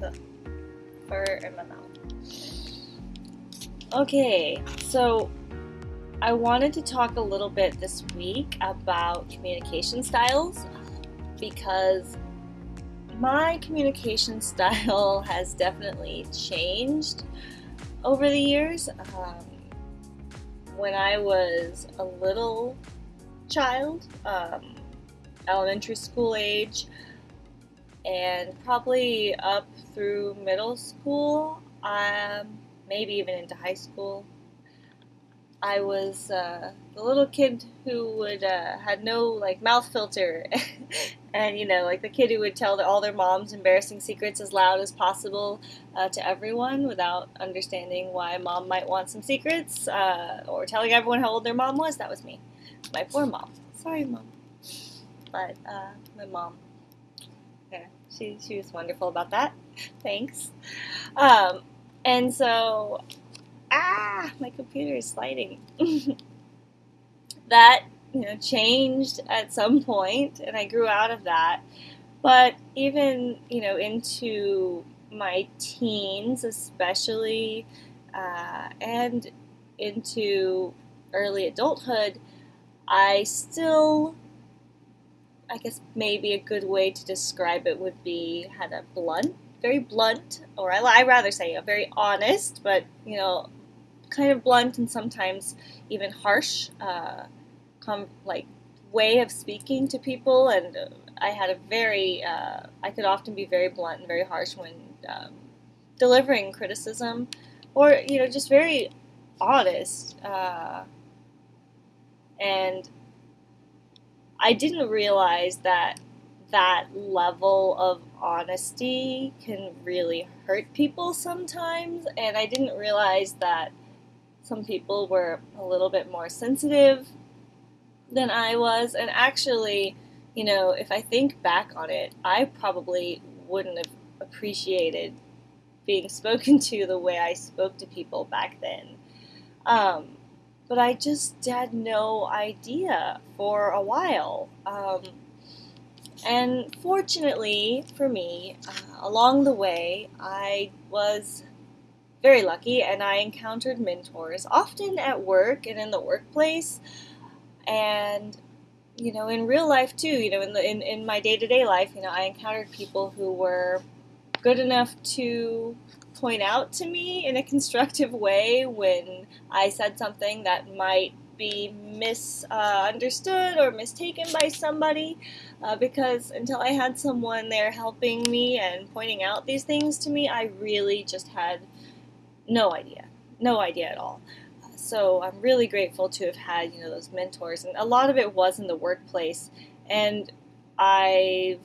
the fur in my mouth. Okay, so I wanted to talk a little bit this week about communication styles because my communication style has definitely changed over the years. Um, when I was a little child, um, elementary school age, and probably up through middle school, um, maybe even into high school, I was uh, the little kid who would uh, had no like mouth filter, and you know like the kid who would tell all their moms embarrassing secrets as loud as possible uh, to everyone without understanding why mom might want some secrets uh, or telling everyone how old their mom was. That was me, my poor mom. Sorry, mom, but uh, my mom. She she was wonderful about that. Thanks. Um, and so ah, my computer is sliding. that you know changed at some point, and I grew out of that. But even you know into my teens, especially, uh, and into early adulthood, I still I guess maybe a good way to describe it would be had a blunt, very blunt, or I, I rather say a very honest, but you know, kind of blunt and sometimes even harsh, uh, com- like way of speaking to people. And I had a very, uh, I could often be very blunt and very harsh when um, delivering criticism, or you know, just very honest. Uh, and I didn't realize that that level of honesty can really hurt people sometimes, and I didn't realize that some people were a little bit more sensitive than I was. And actually, you know, if I think back on it, I probably wouldn't have appreciated being spoken to the way I spoke to people back then. Um, but I just had no idea for a while. Um, and fortunately for me, uh, along the way, I was very lucky, and I encountered mentors often at work and in the workplace, and you know, in real life too. You know, in the in, in my day to day life, you know, I encountered people who were good enough to point out to me in a constructive way when I said something that might be misunderstood or mistaken by somebody uh, because until I had someone there helping me and pointing out these things to me, I really just had no idea, no idea at all. So I'm really grateful to have had you know those mentors, and a lot of it was in the workplace, and I've,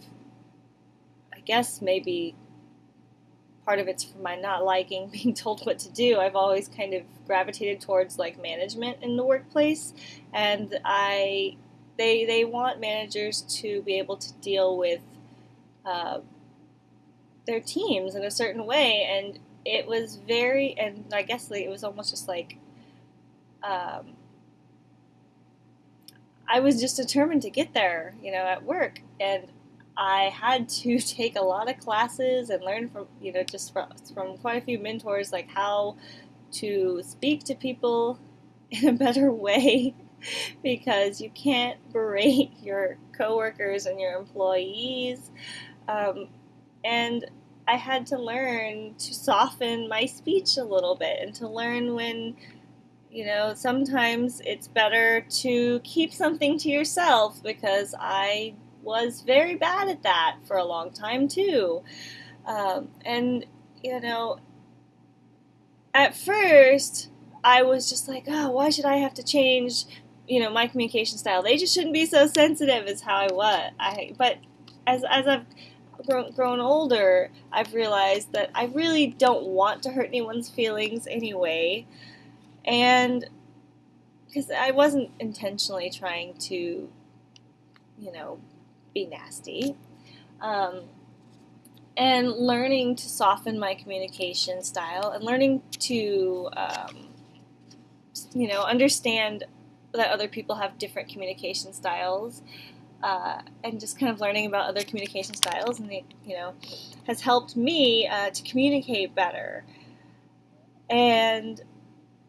I guess maybe part of it's from my not liking being told what to do. I've always kind of gravitated towards like management in the workplace, and I they they want managers to be able to deal with uh, their teams in a certain way, and it was very, and I guess like, it was almost just like, um, I was just determined to get there, you know, at work, and I had to take a lot of classes and learn from, you know, just from, from quite a few mentors, like how to speak to people in a better way because you can't berate your coworkers and your employees. Um, and I had to learn to soften my speech a little bit and to learn when, you know, sometimes it's better to keep something to yourself because I was very bad at that for a long time too. Um, and, you know, at first, I was just like, oh, why should I have to change, you know, my communication style? They just shouldn't be so sensitive as how I was. I, but as, as I've grown, grown older, I've realized that I really don't want to hurt anyone's feelings anyway. And because I wasn't intentionally trying to, you know, be nasty. Um, and learning to soften my communication style and learning to, um, you know, understand that other people have different communication styles uh, and just kind of learning about other communication styles, and it, you know, has helped me uh, to communicate better. And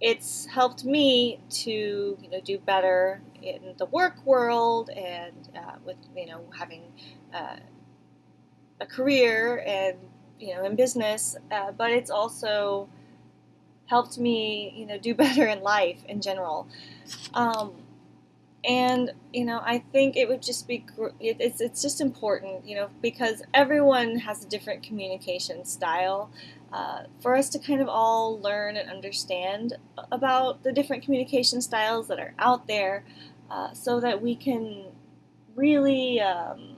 it's helped me to you know do better in the work world and uh, with you know having uh, a career and you know in business, uh, but it's also helped me you know do better in life in general. Um, and you know i think it would just be it's it's just important you know because everyone has a different communication style. Uh, for us to kind of all learn and understand about the different communication styles that are out there uh, so that we can really um,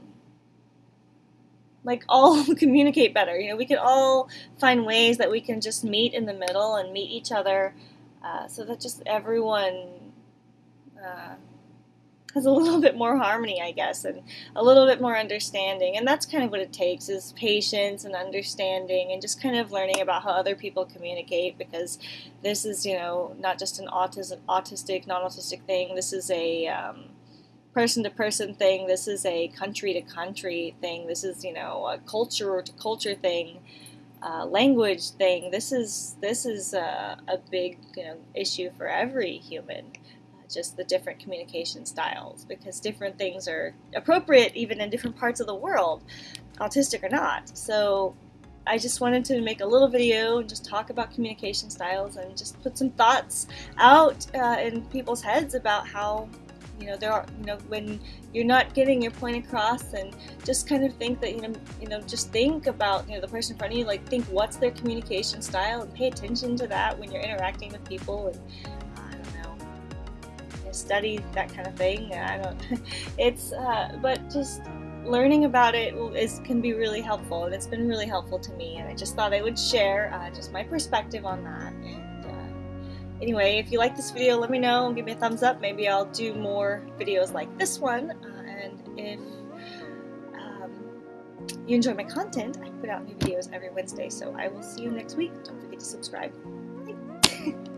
like all communicate better. You know we can all find ways that we can just meet in the middle and meet each other uh, so that just everyone uh, has a little bit more harmony, I guess, and a little bit more understanding. And that's kind of what it takes is patience and understanding and just kind of learning about how other people communicate because this is, you know, not just an autism, autistic, non-autistic thing. This is a um, person-to-person thing. This is a country-to-country thing. This is, you know, a culture-to-culture thing. Uh, language thing. This is this is a, a big you know, issue for every human just the different communication styles because different things are appropriate even in different parts of the world, autistic or not. So I just wanted to make a little video and just talk about communication styles and just put some thoughts out uh, in people's heads about how you know there are you know when you're not getting your point across and just kind of think that you know you know just think about you know the person in front of you like think what's their communication style and pay attention to that when you're interacting with people and study that kind of thing. I don't. It's uh, but just learning about it is can be really helpful, and it's been really helpful to me. And I just thought I would share uh, just my perspective on that. And uh, anyway, if you like this video, let me know and give me a thumbs up. Maybe I'll do more videos like this one. Uh, and if um, you enjoy my content, I put out new videos every Wednesday. So I will see you next week. Don't forget to subscribe.